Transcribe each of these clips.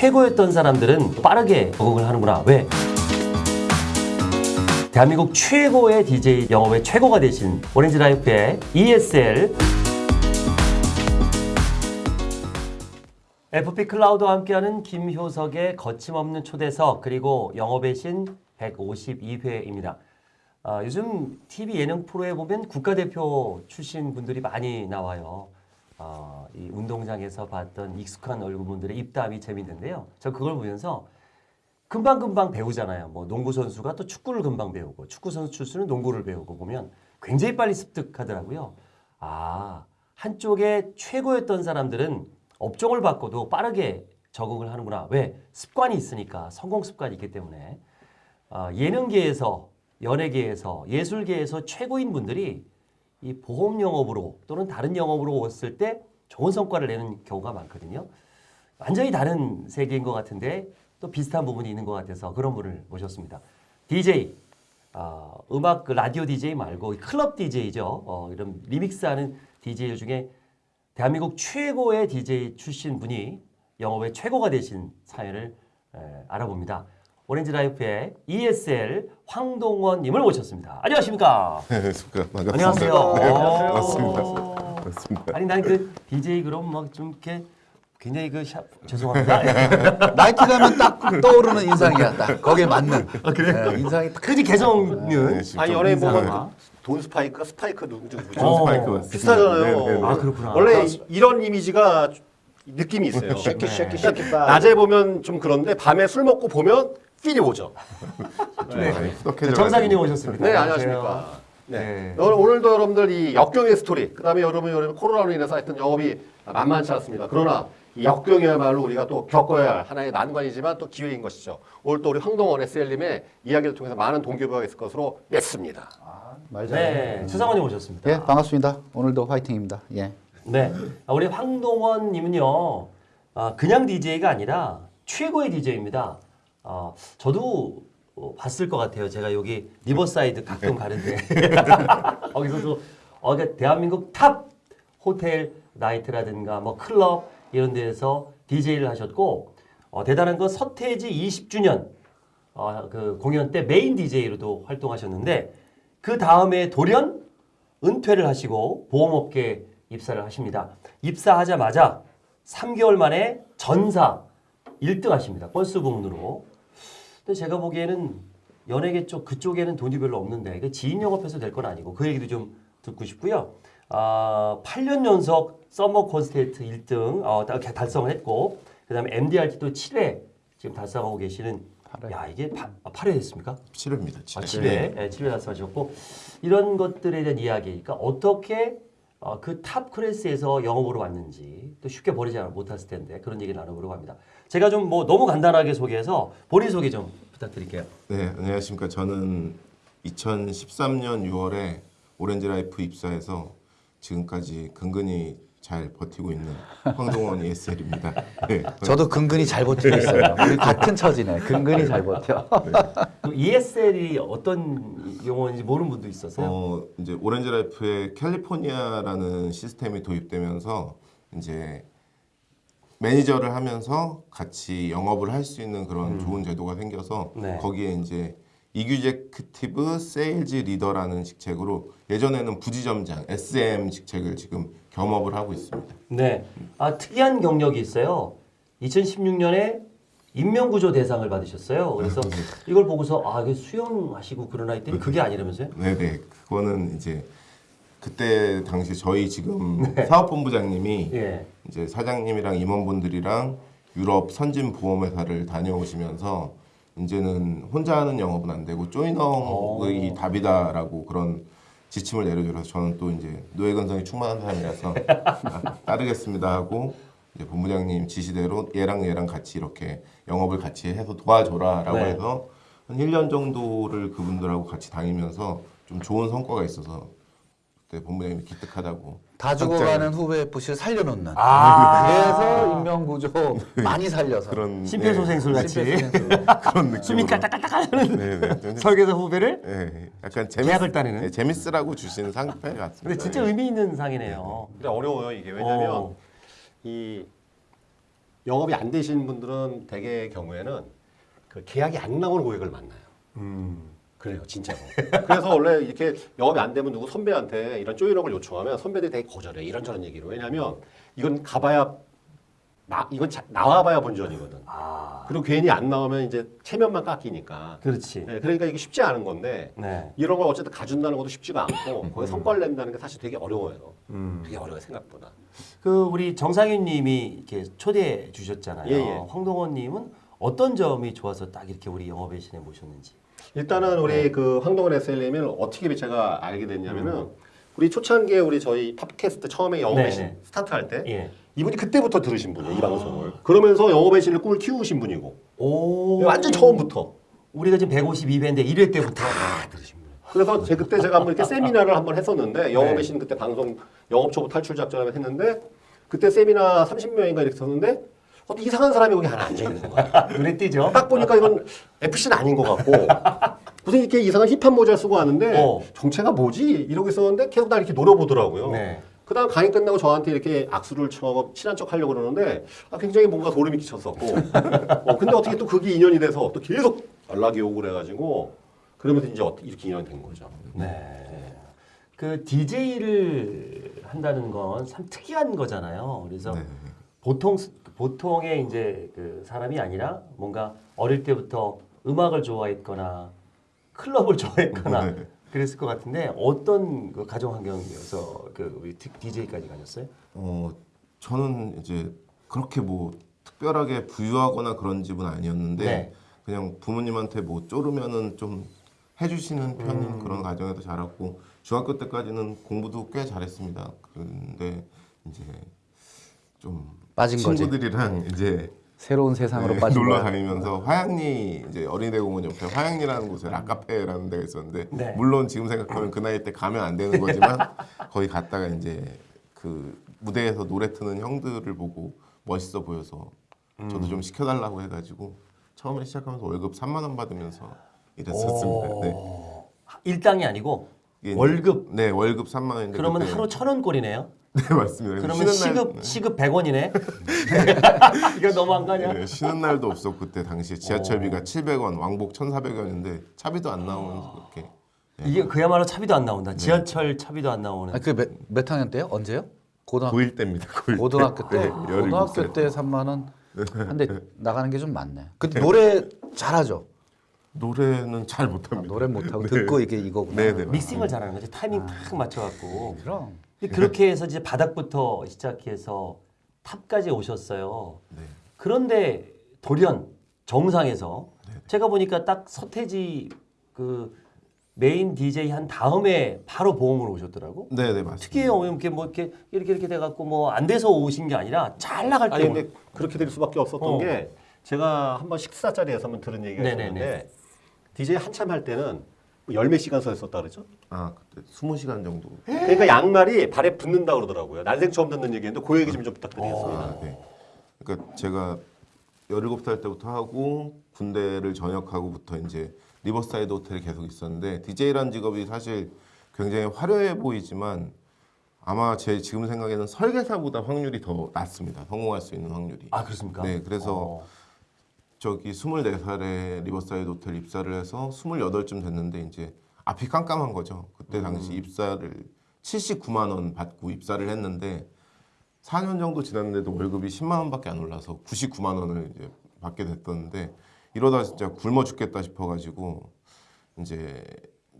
최고였던 사람들은 빠르게 적응을 하는구나. 왜? 대한민국 최고의 DJ 영업의 최고가 되신 오렌지 라이프의 ESL FP 클라우드와 함께하는 김효석의 거침없는 초대석 그리고 영업의 신 152회입니다. 아, 요즘 TV 예능 프로에 보면 국가대표 출신 분들이 많이 나와요. 아, 이 운동장에서 봤던 익숙한 얼굴분들의 입담이 재밌는데요. 저 그걸 보면서 금방금방 배우잖아요. 뭐 농구 선수가 또 축구를 금방 배우고 축구 선수 출신은 농구를 배우고 보면 굉장히 빨리 습득하더라고요. 아, 한쪽에 최고였던 사람들은 업종을 바꿔도 빠르게 적응을 하는구나. 왜? 습관이 있으니까 성공 습관이 있기 때문에 아, 예능계에서 연예계에서 예술계에서 최고인 분들이 이 보험 영업으로 또는 다른 영업으로 왔을 때 좋은 성과를 내는 경우가 많거든요. 완전히 다른 세계인 것 같은데 또 비슷한 부분이 있는 것 같아서 그런 분을 모셨습니다. DJ, 어, 음악 그 라디오 DJ 말고 클럽 DJ죠. 어, 이런 remix하는 DJ 중에 대한민국 최고의 DJ 출신 분이 영업의 최고가 되신 사연을 에, 알아봅니다. 오렌지 라이프의 ESL 황동원님을 모셨습니다. 안녕하십니까? 안녕하십니까. 반갑습니다. 안녕하세요. 네, 오. 반갑습니다. 반갑습니다. 아니 난그 DJ 그럼 막 좀 이렇게 굉장히 그 샵 죄송합니다. 나이키 가면 딱 떠오르는 인상이야. 딱 거기에 맞는. 아 그래? 인상이 딱. 그지 개성은 네, 지금 아니 좀 연예인 보면 돈 스파이크가 스파이크 누구죠? 누구죠? 어. 스파이크. 비슷하잖아요. 네, 네, 네. 아 그렇구나. 원래 이- 이런 이미지가 느낌이 있어요. 쉐키 쉐키 쉐키 빠. 낮에 보면 좀 그런데 밤에 술 먹고 보면 필이 오죠. 네. 후덕해져 정상인이 오셨습니다. 네 안녕하십니까. 네. 네. 오늘- 오늘도 여러분들 이 역경의 스토리, 그 다음에 여러분 여러분 코로나로 인해서 하여튼 영업이 만만치 않습니다. 그러나 이 역경이야말로 우리가 또 겪어야 할 하나의 난관이지만 또 기회인 것이죠. 오늘 또 우리 황동원 SL님의 이야기를 통해서 많은 동기부여가 있을 것으로 믿습니다. 말 네, 추상원님 오셨습니다. 예 반갑습니다. 오늘도 화이팅입니다. 예. 네, 아, 우리 황동원님은요, 아, 그냥 DJ가 아니라 최고의 DJ입니다. 아, 저도 어, 봤을 것 같아요. 제가 여기 리버사이드 가끔 가는데 거기서도 어, 그러니까 대한민국 top 호텔 나이트라든가 뭐 클럽 이런 데에서 DJ를 하셨고 어, 대단한 건 서태지 20주년 어, 그 공연 때 main DJ로도 활동하셨는데 그 다음에 돌연 은퇴를 하시고 보험업계 입사를 하십니다. 입사하자마자 3개월 만에 전사 1등 하십니다. 버스 부문으로. 제가 보기에는 연예계 쪽 그쪽에는 돈이 별로 없는데 이게 지인 영업해서 될 건 아니고 그 얘기도 좀 듣고 싶고요. 아, 8년 연속 summer contest 1등 어, 다- 달성을 했고 그 다음에 MDRT도 7회 지금 달성하고 계시는 야 이게 파, 아, 8회 했습니까? 7회입니다. 아, 7회. 7회, 네. 7회 달성하셨고 이런 것들에 대한 이야기, 그러니까 어떻게 어, 그 top class에서 영업으로 왔는지 또 쉽게 버리지 못했을 텐데 그런 얘기 나눠보려고 합니다. 제가 좀 뭐 너무 간단하게 소개해서 본인 소개 좀 부탁드릴게요. 네, 안녕하십니까. 저는 2013년 6월에 오렌지 라이프 입사해서 지금까지 근근히 잘 버티고 있는 황동원 ESL입니다. 네. 저도 근근히 잘 버티고 있어요. 우리 같은 처지네. 근근히 잘 버텨. 그 ESL이 어떤 용어인지 모르는 분도 있었어요. 어, 이제 오렌지 라이프에 캘리포니아라는 시스템이 도입되면서 이제 매니저를 하면서 같이 영업을 할 수 있는 그런 좋은 제도가 생겨서 네. 거기에 이제 executive sales leader라는 직책으로 예전에는 부지점장 SM 직책을 지금 겸업을 하고 있습니다. 네, 아 특이한 경력이 있어요. 2016년에 인명구조 대상을 받으셨어요. 그래서 이걸 보고서 아 이게 수영하시고 그러나 했더니 그게 아니라면서요? 네네 그거는 이제 그때 당시 저희 지금 사업본부장님이 예. 이제 사장님이랑 임원분들이랑 유럽 선진 보험회사를 다녀오시면서 이제는 혼자 하는 영업은 안 되고 조이너의 답이다라고 그런 지침을 내려줘서 저는 또 이제 노예근성이 충만한 사람이라서 아, 따르겠습니다 하고 이제 본부장님 지시대로 얘랑 얘랑 같이 이렇게 영업을 같이 해서 도와줘라 라고 네. 해서 한 1년 정도를 그분들하고 같이 다니면서 좀 좋은 성과가 있어서 그때 본부장님이 기특하다고 다 죽어가는 후배 FC를 살려놓는. 아. 그래서 인명구조 많이 살려서. 그런 심폐소생술 같이 그런 느낌 숨이 깔딱깔딱 하는 네네 좀 설계사 후배를 네, 약간 계약을 따내는? 네, 재밌으라고 주신 상패 같습니다. 근데 진짜 의미 있는 상이네요. 근데 어려워요 이게 왜냐면 어. 이 영업이 안 되시는 분들은 대개 경우에는 그 계약이 안 나오는 고객을 만나요. 음. 그래요, 진짜로. 그래서 원래 이렇게 영업이 안 되면 누구 선배한테 이런 조인업을 요청하면 선배들이 되게 거절해. 이런저런 얘기로. 왜냐하면 이건 가봐야 나 이건 자- 나와봐야 본전이거든. 아, 그리고 괜히 안 나오면 이제 체면만 깎이니까. 그렇지. 네, 그러니까 이게 쉽지 않은 건데 네. 이런 걸 어쨌든 가준다는 것도 쉽지가 않고 거기 성과를 낸다는 게 사실 되게 어려워요. 음. 되게 어려워요 생각보다. 그 우리 정상윤님이 이렇게 초대해 주셨잖아요. 예, 예. 황동원님은 어떤 점이 좋아서 딱 이렇게 우리 영업의 신에 모셨는지. 일단은 우리 네. 그 황동원 SL님을 어떻게 제가 알게 됐냐면은 음. 우리 초창기에 우리 저희 팟캐스트 처음에 영업의 네, 신 네. 스타트 할 때 예. 이분이 그때부터 들으신 분이에요 이 방송을. 그러면서 영업의 신을 꿈을 키우신 분이고 오. 완전 처음부터 우리가 지금 152회인데 1회 때부터 다 들으신 분이에요. 그래서 제 그때 제가 한번 이렇게 세미나를 한번 했었는데 영업의 네. 신 그때 방송 영업 초보 탈출 작전을 했는데 그때 세미나 30명인가 이렇게 썼는데 어떤 이상한 사람이 거기 하나 앉아 있는 거야. 눈에 띄죠. 딱 보니까 이건 FC는 아닌 것 같고 무슨 이렇게 이상한 힙한 모자 쓰고 왔는데 어. 정체가 뭐지 이러고 있었는데 계속 날 이렇게 노려보더라고요. 네. 그 다음 강의 끝나고 저한테 이렇게 악수를 쳐고 친한 척 하려고 그러는데 아, 굉장히 뭔가 소름이 끼쳤었고 어, 근데 어떻게 또 그게 인연이 돼서 또 계속 연락이 오고 그래가지고 그러면서 이제 어떻게 이렇게 인연이 된 거죠. 네. 그 DJ를 한다는 건 참 특이한 거잖아요. 그래서 네. 보통 보통의 이제 그 사람이 아니라 뭔가 어릴 때부터 음악을 좋아했거나 클럽을 좋아했거나 네. 그랬을 것 같은데 어떤 그 가정 환경이어서 그 우리 DJ까지 가셨어요? 어 저는 이제 그렇게 뭐 특별하게 부유하거나 그런 집은 아니었는데 네. 그냥 부모님한테 뭐 쪼르면은 좀 해주시는 편인 음. 그런 가정에서 자랐고 중학교 때까지는 공부도 꽤 잘했습니다. 그런데 이제 좀 빠진 거지. 친구들이랑 이제 새로운 세상으로 네, 빠진 놀러. 다니면서 화양리 이제 어린이대 공원 옆에 화양리라는 곳에 락카페라는 데가 있었는데 네. 물론 지금 생각하면 그 나이 때 가면 안 되는 거지만 거기 갔다가 이제 그 무대에서 노래 트는 형들을 보고 멋있어 보여서 저도 좀 시켜달라고 해가지고 처음에 시작하면서 월급 3만 원 받으면서 일했었습니다. 네. 오. 일당이 아니고 월급. 네 월급 3만 원인데 그러면 그때- 하루 천 원 꼴이네요. 네 맞습니다. 그러면 쉬는 날- 시급 시급 100원이네. 이거 너무한 거 아니야? 네, 쉬는 날도 없었고 그때 당시에 지하철비가 700원, 왕복 1,400원인데 차비도 안 나오면서 그렇게 이게 그야말로 차비도 안 나온다. 지하철 차비도 안 나오는. 아, 그몇 몇 학년 때요? 언제요? 고등학교 고1 때입니다. 고1 고등학교 때 네, 고등학교 17살. 때 3만 원 한데 나가는 게 좀 많네. 근데 노래 잘하죠. 노래는 잘 아, 못합니다. 노래 못하고 네. 듣고 이게 이거구나. 네, 네. 믹싱을 잘하는 거지. 타이밍 탁 맞춰갖고. 그럼 그렇게 해서 이제 바닥부터 시작해서 탑까지 오셨어요. 네. 그런데 돌연 정상에서 제가 보니까 딱 서태지 그 메인 DJ 한 다음에 바로 보험으로 오셨더라고. 네, 네, 맞습니다. 특이해요. 이렇게 뭐 이렇게 이렇게 이렇게 돼 갖고 뭐 안 돼서 오신 게 아니라 잘 나갈 때. 아니 오- 근데 그렇게 될 수밖에 없었던 어. 게 제가 한번 식사 자리에서 한번 들은 얘기가 네네네. 있었는데 DJ 한참 할 때는 뭐 열몇 시간 서 있었다 그랬죠? 아, 그때 20시간 정도. 그러니까 양말이 발에 붙는다 그러더라고요. 난생 처음 듣는 얘기인데 그 얘기 좀, 좀 부탁드리겠습니다. 아, 네. 그러니까 제가 17살 때부터 하고 군대를 전역하고부터 이제 리버사이드 호텔에 계속 있었는데 DJ라는 직업이 사실 굉장히 화려해 보이지만 아마 제 지금 생각에는 설계사보다 확률이 더 낮습니다. 성공할 수 있는 확률이. 아 그렇습니까? 네, 그래서 어. 저기 24살에 리버사이드 호텔 입사를 해서 28쯤 됐는데 이제 앞이 깜깜한 거죠. 그때 당시 입사를 79만 원 받고 입사를 했는데 4년 정도 지났는데도 월급이 10만 원밖에 안 올라서 99만 원을 이제 받게 됐었는데 이러다 진짜 굶어 죽겠다 싶어가지고 이제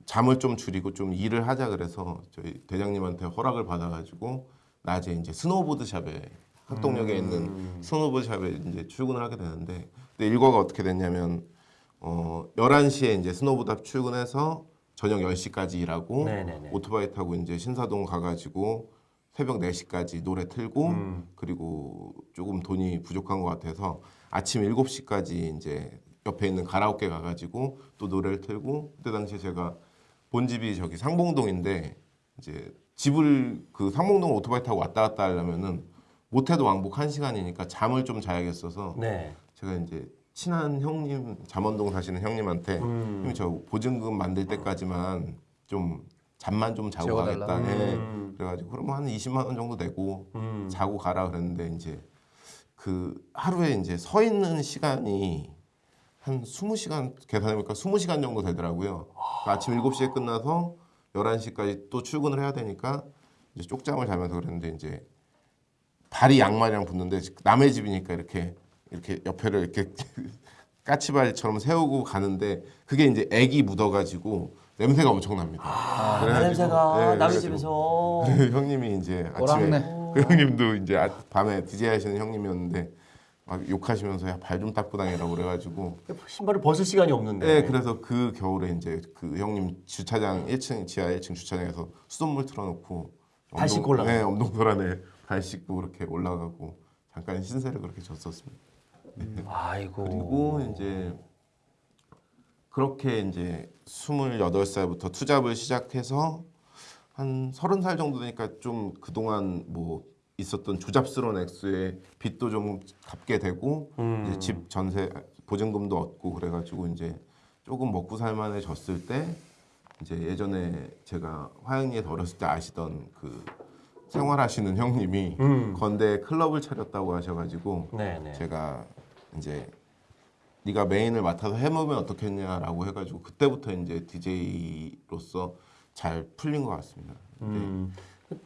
잠을 좀 줄이고 좀 일을 하자 그래서 저희 대장님한테 허락을 받아가지고 낮에 이제 스노우보드 샵에 학동역에 있는 스노우보드 샵에 이제 출근을 하게 되는데 근데 일과가 어떻게 됐냐면 어 11시에 이제 스노우보드 샵 출근해서 저녁 10시까지 일하고 네네네. 오토바이 타고 이제 신사동 가가지고 새벽 4시까지 노래 틀고 음. 그리고 조금 돈이 부족한 것 같아서 아침 7시까지 이제 옆에 있는 가라오케 가가지고 또 노래를 틀고 그때 당시에 제가 본 집이 저기 상봉동인데 이제 집을 그 상봉동 오토바이 타고 왔다 갔다 하려면은 못해도 왕복 1시간이니까 잠을 좀 자야겠어서 네. 제가 이제 친한 형님 잠원동 사시는 형님한테 음. 형님 저 보증금 만들 때까지만 좀 잠만 좀 자고 재워달라. 가겠다. 네. 음. 그래가지고 그럼 한 20만 원 정도 내고 음. 자고 가라 그랬는데 이제 그 하루에 이제 서 있는 시간이 한 20시간 계산해보니까 20시간 정도 되더라고요. 그러니까 아침 7시에 끝나서 11시까지 또 출근을 해야 되니까 이제 쪽잠을 자면서 그랬는데 이제 발이 양말이랑 붙는데 남의 집이니까 이렇게 이렇게 옆에를 이렇게 까치발처럼 세우고 가는데 그게 이제 액이 묻어가지고 냄새가 엄청납니다. 아, 그래가지고, 냄새가 네, 남의 집에서 그 형님이 이제 아침에 꼬랑내. 그 형님도 이제 아- 밤에 DJ 하시는 형님이었는데 막 욕하시면서 야 발 좀 닦고 다니라고 그래가지고 신발을 벗을 시간이 없는데. 네 그래서 그 겨울에 이제 그 형님 주차장 1층 지하 1층 주차장에서 수돗물 틀어놓고 발 씻고 올라가요? 네 엄동설 안에 발 씻고 그렇게 올라가고 잠깐 신세를 그렇게 졌었습니다. 아이고. 그리고 이제 그렇게 이제 28살부터 투잡을 시작해서 한 30살 정도 되니까 좀 그동안 뭐 있었던 조잡스러운 액수의 빚도 좀 갚게 되고 음. 이제 집 전세 보증금도 얻고 그래가지고 이제 조금 먹고 살만해졌을 때 이제 예전에 제가 화양리에 어렸을 때 아시던 그 생활하시는 형님이 음. 건대 클럽을 차렸다고 하셔가지고 네네. 제가 이제 네가 메인을 맡아서 해보면 어떻겠냐라고 해가지고 그때부터 이제 DJ로서 잘 풀린 것 같습니다. 음.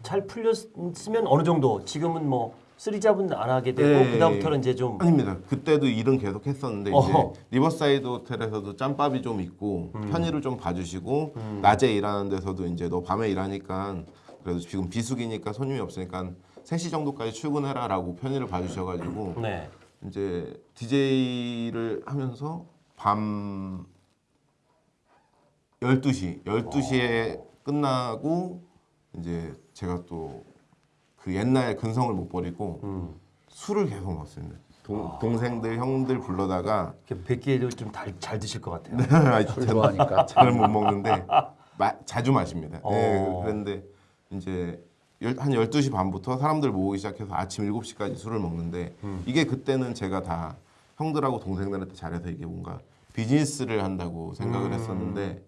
잘 풀렸으면 어느 정도 지금은 뭐 three job은 안 하게 되고 네. 그다음부터는 이제 좀 아닙니다. 그때도 일은 계속 했었는데 어허. 이제 리버사이드 호텔에서도 짬밥이 좀 있고 음. 편의를 좀 봐주시고 낮에 일하는 데서도 이제 너 밤에 일하니까 그래도 지금 비수기니까 손님이 없으니까 3시 정도까지 출근해라라고 편의를 봐주셔가지고 네. 이제 DJ를 하면서 밤 12시, 12시에 끝나고 이제 제가 또 그 옛날 근성을 못 버리고 음. 술을 계속 먹었습니다. 동, 동생들, 형들 불러다가 뵙기에도 좀 잘 드실 것 같아요. 술 좋아하니까. 잘은 못 먹는데 마, 자주 마십니다. 어. 네, 그런데 이제 열- 한 12시 반부터 사람들 모으기 시작해서 아침 7시까지 술을 먹는데 음. 이게 그때는 제가 다 형들하고 동생들한테 잘해서 이게 뭔가 비즈니스를 한다고 생각을 음. 했었는데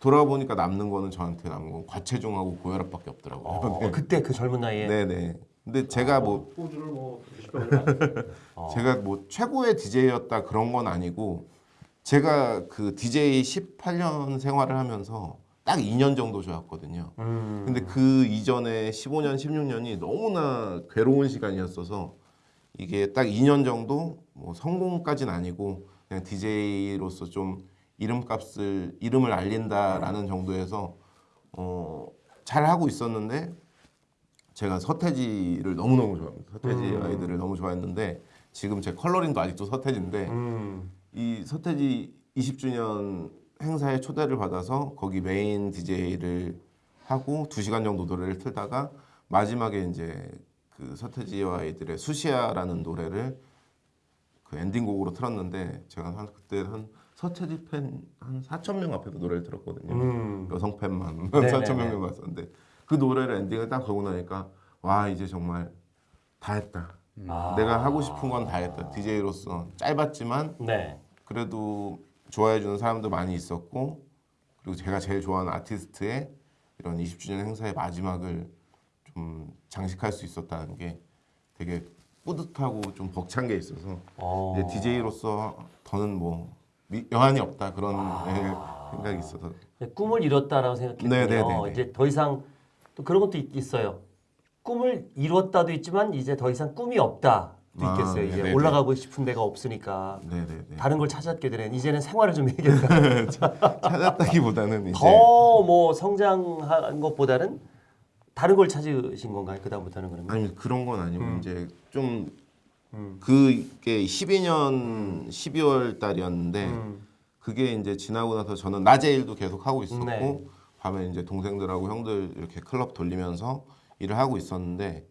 돌아보니까 남는 거는 저한테 남은 건 과체중하고 고혈압밖에 없더라고요. 어, 그때 그 젊은 나이에 네네. 근데 제가 뭐 소주를 뭐 20병을 어. 제가 뭐 최고의 DJ였다 그런 건 아니고 제가 그 DJ 18년 생활을 하면서 딱 2년 정도 좋았거든요. 음. 근데 그 이전에 15년, 16년이 너무나 괴로운 시간이었어서 이게 딱 2년 정도 뭐 성공까지는 아니고 그냥 DJ로서 좀 이름값을 이름을 알린다라는 정도에서 어, 잘 하고 있었는데 제가 서태지를 너무 너무 좋아합니다. 서태지 음. 아이들을 너무 좋아했는데 지금 제 컬러링도 아직도 서태지인데 음. 이 서태지 20주년 행사에 초대를 받아서 거기 메인 DJ를 하고 2시간 정도 노래를 틀다가 마지막에 이제 그 서태지와 아이들의 수시아라는 노래를 그 엔딩곡으로 틀었는데 제가 한 그때 한 서태지 팬 한 4천 명 앞에서 노래를 들었거든요. 음. 여성 팬만 네네네. 4천 명 왔었는데 그 노래를 엔딩을 딱 걸고 나니까 와 이제 정말 다 했다. 아. 내가 하고 싶은 건 다 했다. DJ로서 짧았지만 네. 그래도 좋아해 주는 사람도 많이 있었고 그리고 제가 제일 좋아하는 아티스트의 이런 20주년 행사의 마지막을 좀 장식할 수 있었다는 게 되게 뿌듯하고 좀 벅찬 게 있어서 어. 이제 DJ로서 더는 뭐 미- 여한이 없다 그런 아. 예, 생각이 있어서 꿈을 이뤘다라고 생각했군요. 네네네네. 이제 더 이상 또 그런 것도 있, 있어요. 꿈을 이뤘다도 있지만 이제 더 이상 꿈이 없다 도 아, 있겠어요. 이제 네네네. 올라가고 싶은 데가 없으니까 네네네 다른 걸 찾았게 되는 이제는 생활을 좀 해야겠다. 찾았다기보다는 이제 더 뭐 성장한 것보다는 다른 걸 찾으신 건가요? 그다음부터는 그러면? 아니 그런 건 아니고 음. 이제 좀 그게 12년 12월 달이었는데 음. 그게 이제 지나고 나서 저는 낮에 일도 계속 하고 있었고 네. 밤에 이제 동생들하고 형들 이렇게 클럽 돌리면서 일을 하고 있었는데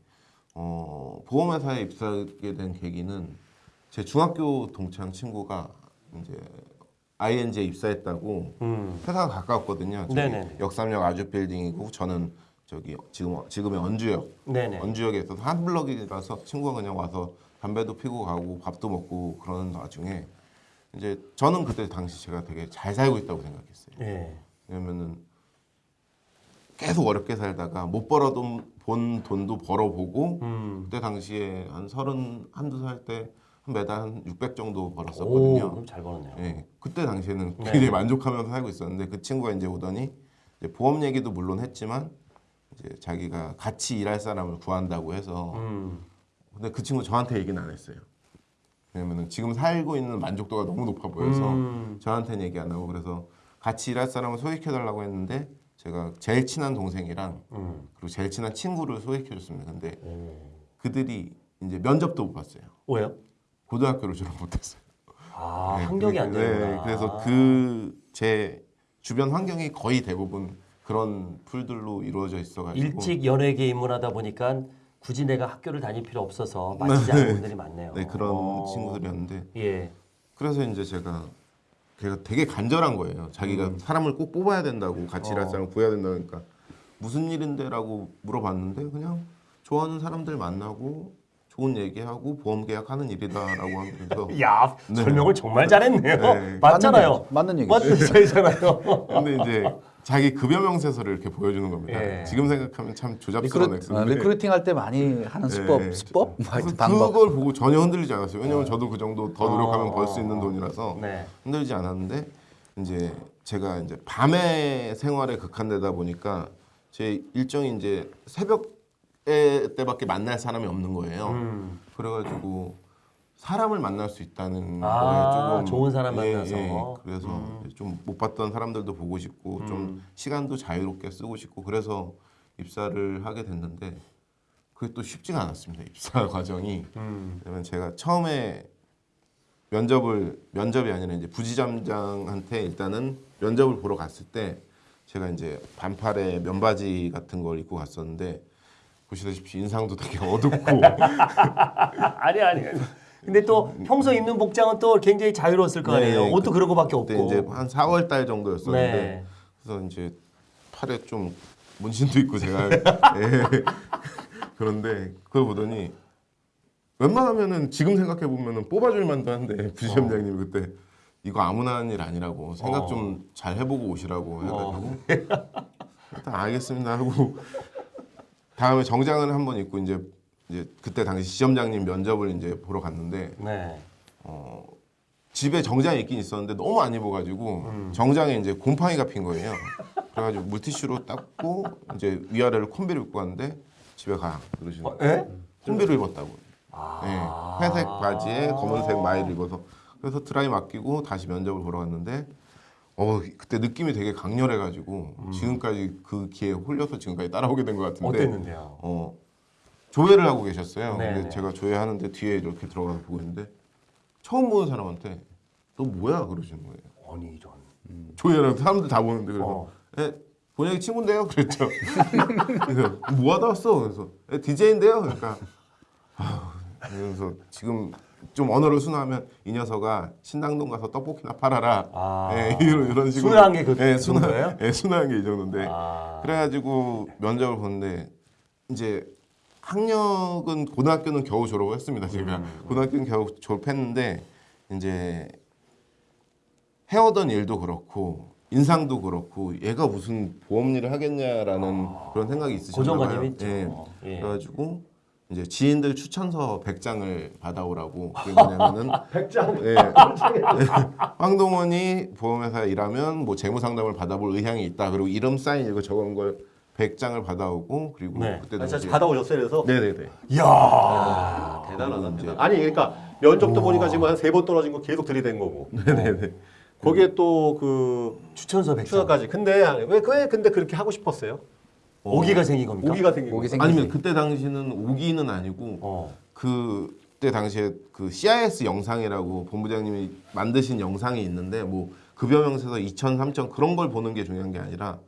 어, 보험회사에 입사하게 된 계기는 제 중학교 동창 친구가 이제 ING에 입사했다고 음. 회사가 가까웠거든요. 네네네. 역삼역 아주 빌딩이고 저는 저기 지금 지금의 언주역 네네. 언주역에 있어서 한 블럭이라서 친구가 그냥 와서 담배도 피고 가고 밥도 먹고 그러는 와중에 이제 저는 그때 당시 제가 되게 잘 살고 있다고 생각했어요. 예. 왜냐면은 계속 어렵게 살다가 못 벌어돈 본 돈도 벌어보고 음. 그때 당시에 한 서른 한두 살때한 매달 한 600 정도 오, 벌었었거든요. 그럼 잘 벌었네요. 예, 그때 당시에는 네. 굉장히 만족하면서 살고 있었는데 그 친구가 이제 오더니 이제 보험 얘기도 물론 했지만 이제 자기가 같이 일할 사람을 구한다고 해서 음. 근데 그 친구 저한테 얘기는 안 했어요. 왜냐면은 지금 살고 있는 만족도가 너무 높아 보여서 음. 저한테는 얘기 안 하고 그래서 같이 일할 사람을 소개해 달라고 했는데 제가 제일 친한 동생이랑 음. 그리고 제일 친한 친구를 소개해 줬습니다. 근데 오. 그들이 이제 면접도 못 봤어요. 왜요? 고등학교를 졸업 못했어요. 아, 네, 환경이 안 네, 되는구나. 그래서 그 제 주변 환경이 거의 대부분 그런 풀들로 이루어져 있어가지고 일찍 연예계 입문하다 보니까 굳이 내가 학교를 다닐 필요 없어서 마치지 않은 분들이 많네요. 네 그런 어. 친구들이었는데 예. 그래서 이제 제가 걔가 되게 간절한 거예요. 자기가 사람을 꼭 뽑아야 된다고 같이 일할 음. 어. 사람을 구해야 된다니까 무슨 일인데라고 물어봤는데 그냥 좋아하는 사람들 만나고 좋은 얘기하고 보험 계약하는 일이다라고 하면서 야 네. 설명을 정말 잘했네요. 네. 맞잖아요. 맞는 얘기. 맞는 얘기잖아요. 근데 이제 자기 급여 명세서를 이렇게 보여주는 겁니다. 예. 지금 생각하면 참 조잡스러운 recruit, 어, 액수인데 recruiting 할 때 많이 하는 수법, 네. 수법, 뭐 그래서 하여튼 방법. 그걸 보고 전혀 흔들리지 않았어요. 왜냐면 저도 그 정도 더 노력하면 어. 벌수 있는 돈이라서 네. 흔들리지 않았는데 이제 제가 이제 밤에 생활에 극한되다 보니까 제 일정이 이제 새벽에 때밖에 만날 사람이 없는 거예요. 음. 그래가지고 사람을 만날 수 있다는 아, 거에 조금 좋은 사람 예, 만나서. 예. 그래서 좀못 봤던 사람들도 보고 싶고 음. 좀 시간도 자유롭게 쓰고 싶고 그래서 입사를 하게 됐는데 그게 또 쉽지가 않았습니다 입사 과정이 음. 왜냐면 제가 처음에 면접을 면접이 아니라 이제 부지점장한테 일단은 면접을 보러 갔을 때 제가 이제 반팔에 면바지 같은 걸 입고 갔었는데 보시다시피 인상도 되게 어둡고 아니 아니. 근데 또 평소 입는 복장은 또 굉장히 자유로웠을 거 아니에요. 네, 옷도 그런 거밖에 없고. 이제 한 4월 달 정도였었는데 네. 그래서 이제 팔에 좀 문신도 있고 제가 예. 그런데 그걸 보더니 웬만하면은 지금 생각해 보면은 뽑아줄 만도 한데 부지점장님이 그때 이거 아무나 하는 일 아니라고 생각 어. 좀잘 해보고 오시라고 해가지고 일단 알겠습니다 하고 다음에 정장을 한번 입고 이제 이제 그때 당시 지점장님 면접을 이제 보러 갔는데 네. 집에 정장이 있긴 있었는데 너무 안 입어가지고 정장에 이제 곰팡이가 핀 거예요. 그래가지고 물티슈로 닦고 이제 위아래를 콤비를 입고 갔는데 집에 가 그러시는 어, 거예요. 예? 콤비를 입었다고. 아. 네, 회색 바지에 검은색 마이를 입어서 그래서 드라이 맡기고 다시 면접을 보러 갔는데 어 그때 느낌이 되게 강렬해가지고 지금까지 그 기회에 홀려서 지금까지 따라오게 된 것 같은데 어땠는데요? 어 조회를 하고 계셨어요. 네, 근데 네. 제가 조회하는데 뒤에 이렇게 들어가서 보고 있는데 처음 보는 사람한테 너 뭐야 그러시는 거예요. 아니 이런. 조회를 사람들 다 보는데 그래서 어. 에 본영이 친구인데요 그랬죠. 그래서 뭐 하다 왔어? 그래서 에, DJ인데요. 그러니까 아, 그래서 지금 좀 언어를 순화하면 이 녀석아 신당동 가서 떡볶이나 팔아라. 아. 예, 이런 이런 식으로 순화한 게 그 예, 정도예요? 순화, 예, 순화한 게 이 정도인데 아. 그래가지고 면접을 보는데 이제 학력은 고등학교는 겨우 졸업을 했습니다. 제가 음. 고등학교는 겨우 졸업했는데 이제 해오던 일도 그렇고 인상도 그렇고 얘가 무슨 보험 일을 하겠냐라는 그런 생각이 있으셨나 봐요. 고정관념이 있죠. 예. 예. 그래가지고 이제 지인들 추천서 100장을 받아오라고 그게 뭐냐면은 100장. 예. 황동원이 보험회사에 일하면 뭐 재무 상담을 받아볼 의향이 있다. 그리고 이름 사인 이거 적은 걸 100장을 받아오고 그리고 네. 그때도 아, 진짜 이제- 받아오셨어요 그래서? 네네네. 이야. 대단하다. 이제- 대단. 아니 그러니까 면접도 보니까 지금 한 세 번 떨어진 거 계속 들이댄 거고. 네네네. 거기에 또 그 추천서 백상. 추가까지. 근데 왜, 왜 근데 그렇게 하고 싶었어요? 오기가 생긴 겁니까? 오기가 생긴 오기 거. 생기지. 아니면 그때 당시는 오기는 아니고 어. 그때 당시에 그 CIS 영상이라고 본부장님이 만드신 영상이 있는데 뭐 급여 명세서 2천, 3천 그런 걸 보는 게 중요한 게 아니라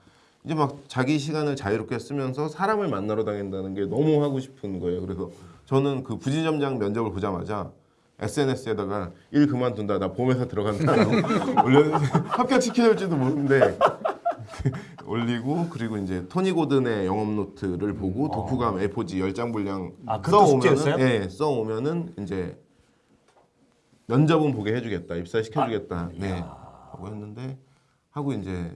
이제 막 자기 시간을 자유롭게 쓰면서 사람을 만나러 다닌다는 게 너무 하고 싶은 거예요. 그래서 저는 그 부지점장 면접을 보자마자 SNS에다가 일 그만둔다 나 보험회사 들어간다라고 올렸는데 합격 시켜줄지도 모르는데 올리고 그리고 이제 토니 고든의 영업 노트를 보고 독후감 A4지 10장 분량 아, 그것도 숙제였어요? 예, 써오면은 이제 면접은 보게 해주겠다 입사 시켜주겠다 네 하고 했는데 하고 이제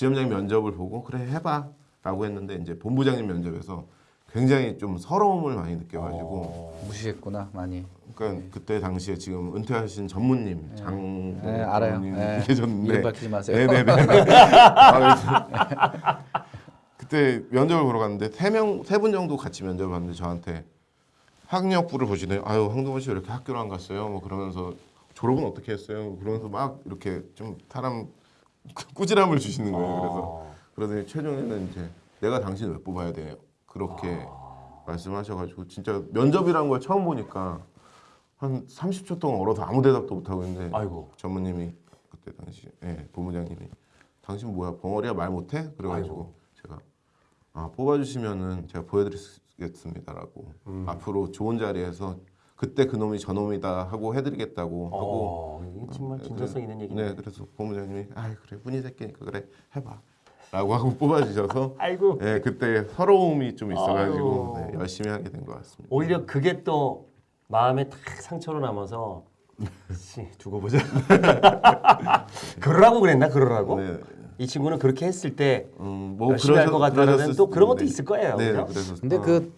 지점장님 면접을 보고 그래 해봐 라고 했는데 이제 본부장님 면접에서 굉장히 좀 서러움을 많이 느껴가지고 무시했구나 많이. 그러니까 그때 당시에 지금 은퇴하신 전무님 장 네, 알아요. 네. 계셨는데 이름 밝히지 마세요. 네네네. 아, 그때 면접을 보러 갔는데 세명세 분 정도 같이 면접을 봤는데 저한테 학력부를 보시네요. 아유 황동원 씨왜 이렇게 학교를 안 갔어요? 뭐 그러면서 졸업은 어떻게 했어요? 그러면서 막 이렇게 좀 사람 꾸지람을 주시는 거예요. 그래서 어. 그러더니 최종에는 이제 내가 당신 왜 뽑아야 돼요? 그렇게 말씀하셔가지고 진짜 면접이란 걸 처음 보니까 한 30초 동안 얼어서 아무 대답도 못 하고 있는데 아이고. 전무님이 그때 당시 예 본부장님이 당신 뭐야 벙어리야 말 못해? 그래가지고 제가 아 뽑아주시면은 제가 보여드리겠습니다라고 음. 앞으로 좋은 자리에서 그때 그놈이 저놈이다 하고 해드리겠다고 하고 어, 이게 정말 진정성 있는 얘기네. 네 그래서 본부장님이 아 그래 분이 새끼니까 그래 해봐 라고 하고 뽑아주셔서 아이고. 네 그때 서러움이 좀 있어가지고. 네, 열심히 하게 된 것 같습니다. 오히려 그게 또 마음에 탁 상처로 남아서 씨, 두고 보자. 그러라고 그랬나 그러라고? 네. 이 친구는 그렇게 했을 때 음, 뭐 열심히 할 그러셨- 것 같다는 또 그런 것도. 있을 거예요. 네, 그죠? 그래서 근데 어, 그,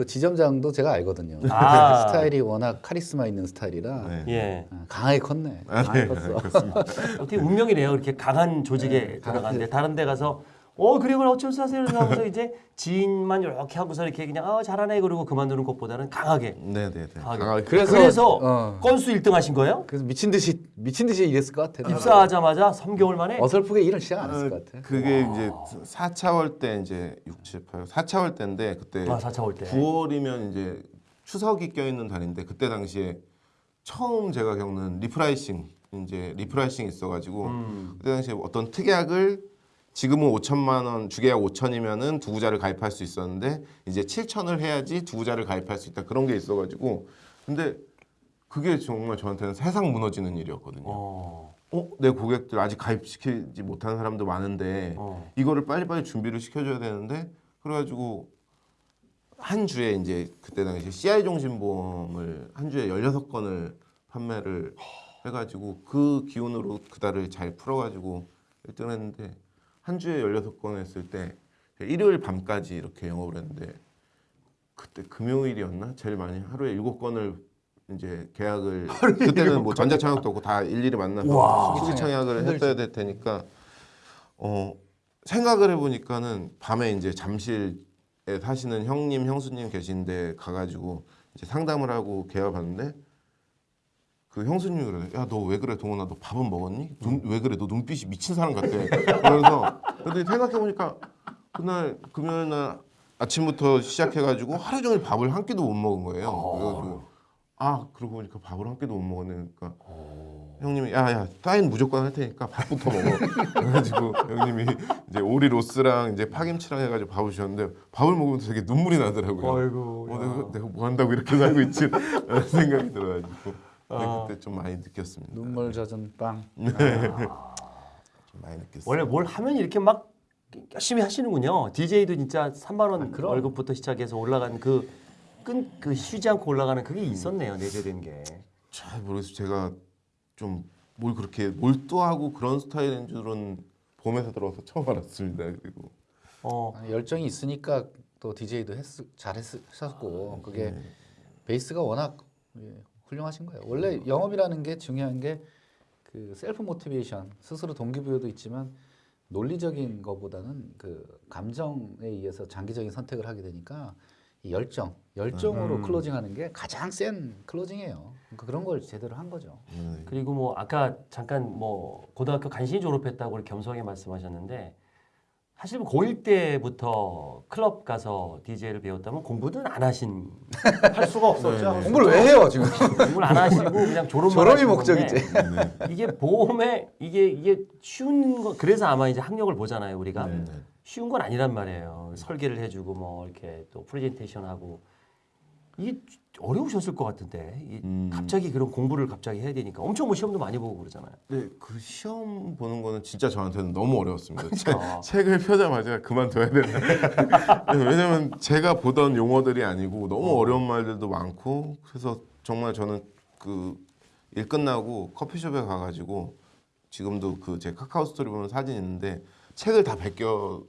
그 지점장도 제가 알거든요. 아. 스타일이 워낙 카리스마 있는 스타일이라 네. 예. 아, 강하게 컸네. 아, 강하게 네, 컸어. 그렇습니다. 어떻게 운명이래요. 이렇게 강한 조직에 들어갔는데 다른 데 가서 어 그래 그래 어쩔 수 없어요 하면서 이제 지인만 이렇게 하고서 이렇게 그냥 아 잘하네 그러고 그만두는 것보다는 강하게 네, 네, 네. 강하게. 강하게. 그래서- 그래서 어. 건수 1등 하신 거예요? 그래서 미친 듯이 미친 듯이 일했을 것 같아. 입사하자마자 3개월 만에 어설프게 일을 시작 안 했을 것 같아. 그게 이제 4차월 때 이제 6, 7, 8, 4차월 때인데 그때 아 4차 올 때. 9월이면 이제 추석이 껴있는 달인데 그때 당시에 처음 제가 겪는 repricing 이제 repricing 있어가지고 음. 그때 당시에 어떤 특약을 지금은 5천만 원 주계약 5천이면은 두 구좌를 가입할 수 있었는데 이제 7천을 해야지 두 구좌를 가입할 수 있다 그런 게 있어가지고 근데 그게 정말 저한테는 세상 무너지는 일이었거든요. 어. 어, 내 고객들 아직 가입시키지 못한 사람도 많은데 어. 이거를 빨리빨리 준비를 시켜줘야 되는데 그래가지고 한 주에 이제 그때 당시 CI 종신보험을 한 주에 16건을 판매를 해가지고 그 기운으로 그 달을 잘 풀어가지고 1등 했는데 한 주에 16건 했을 때 일요일 밤까지 이렇게 영업을 했는데 그때 금요일이었나? 제일 많이 하루에 7건을 이제 계약을 그때는 뭐 전자청약도 없고 다 일일이 만나서 수기 청약을 했어야 될 테니까 어 생각을 해보니까는 밤에 이제 잠실에 사시는 형님 형수님 계신데 가가지고 이제 상담을 하고 계약을 봤는데 그 형수님이 그래 야너 왜 그래 동원아? 너 밥은 먹었니? 눈, 왜 그래? 너 눈빛이 미친 사람 같아. 그러면서 근데 생각해보니까 그날 금요일 날 아침부터 시작해가지고 하루 종일 밥을 한 끼도 못 먹은 거예요. 그래가지고 아 그러고 보니까 밥을 한 끼도 못 먹었네. 그러니까 형님이 야야 사인 무조건 할 테니까 밥부터 먹어. 그래가지고 형님이 이제 오리 로스랑 이제 파김치랑 해가지고 밥을 주셨는데 밥을 먹으면서 되게 눈물이 나더라고요. 아이고, 어, 내가, 내가 뭐 한다고 이렇게 살고 있지? 라는 생각이 들어가지고 근데 아. 그때 좀 많이 느꼈습니다 눈물 젖은 빵. 좀 많이 느꼈어요 원래 뭘 하면 이렇게 막 열심히 하시는군요. DJ도 진짜 3만 원 아. 월급부터 시작해서 올라간 그 끈 그 쉬지 않고 올라가는 그게 있었네요. 내재된 게. 잘 모르겠어요 제가 좀 뭘 그렇게 몰두하고 그런 스타일인 줄은 봄에서 들어와서 처음 알았습니다 그리고 어. 아니, 열정이 있으니까 또 DJ도 했, 잘 했었고 그게 베이스가 워낙 예, 훌륭하신 거예요. 원래 영업이라는 게 중요한 게 그 셀프 모티베이션 스스로 동기부여도 있지만 논리적인 것보다는 그 감정에 의해서 장기적인 선택을 하게 되니까 이 열정, 열정으로 클로징하는 게 가장 센 클로징이에요. 그러니까 그런 걸 제대로 한 거죠. 네. 그리고 뭐 아까 잠깐 뭐 고등학교 간신히 졸업했다고 겸손하게 말씀하셨는데 사실 뭐 고1 때부터 클럽 가서 DJ를 배웠다면 공부는 안 하신 할 수가 없었죠. 네, 공부를 왜 해요 지금? 공부를 안 하시고 그냥 졸업만 졸업이 목적이지. 건데 이게 보험에 이게 이게 쉬운 거 그래서 아마 이제 학력을 보잖아요 우리가 네, 네. 쉬운 건 아니란 말이에요 설계를 해주고 뭐 이렇게 또 프레젠테이션 하고 이게 어려우셨을 것 같은데 이 음. 갑자기 그런 공부를 갑자기 해야 되니까 엄청 뭐 시험도 많이 보고 그러잖아요. 네, 그 시험 보는 거는 진짜 저한테는 너무 어려웠습니다. 그러니까. 책, 책을 펴자마자 그만둬야 되나. 왜냐면 제가 보던 용어들이 아니고 너무 어려운 말들도 많고 그래서 정말 저는 그 일 끝나고 커피숍에 가가지고 지금도 그 제 카카오 스토리 보면 사진 있는데 책을 다 베껴